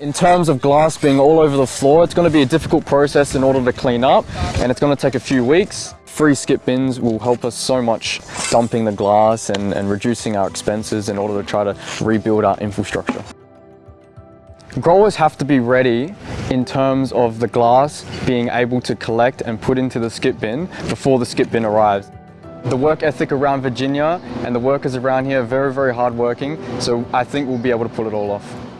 In terms of glass being all over the floor, it's going to be a difficult process in order to clean up and it's going to take a few weeks. Free skip bins will help us so much dumping the glass and, and reducing our expenses in order to try to rebuild our infrastructure. Growers have to be ready in terms of the glass being able to collect and put into the skip bin before the skip bin arrives. The work ethic around Virginia and the workers around here are very, very hardworking, so I think we'll be able to pull it all off.